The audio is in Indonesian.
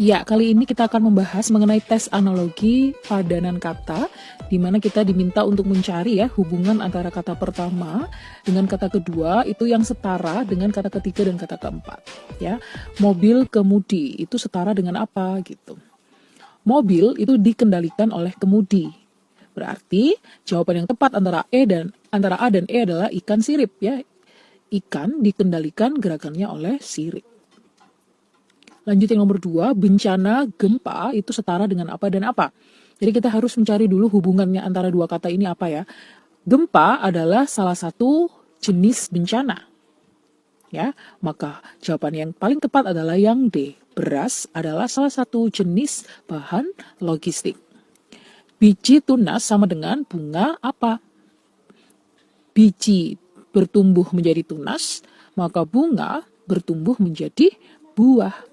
Ya, kali ini kita akan membahas mengenai tes analogi padanan kata, di mana kita diminta untuk mencari ya hubungan antara kata pertama dengan kata kedua itu yang setara dengan kata ketiga dan kata keempat. Ya, mobil kemudi itu setara dengan apa gitu. Mobil itu dikendalikan oleh kemudi. Berarti jawaban yang tepat antara E dan antara A dan E adalah ikan sirip ya. Ikan dikendalikan gerakannya oleh sirip. Lanjut yang nomor dua, bencana gempa itu setara dengan apa dan apa. Jadi kita harus mencari dulu hubungannya antara dua kata ini apa ya. Gempa adalah salah satu jenis bencana. Ya, maka jawaban yang paling tepat adalah yang D. Beras adalah salah satu jenis bahan logistik. Biji tunas sama dengan bunga apa? Biji bertumbuh menjadi tunas, maka bunga bertumbuh menjadi buah.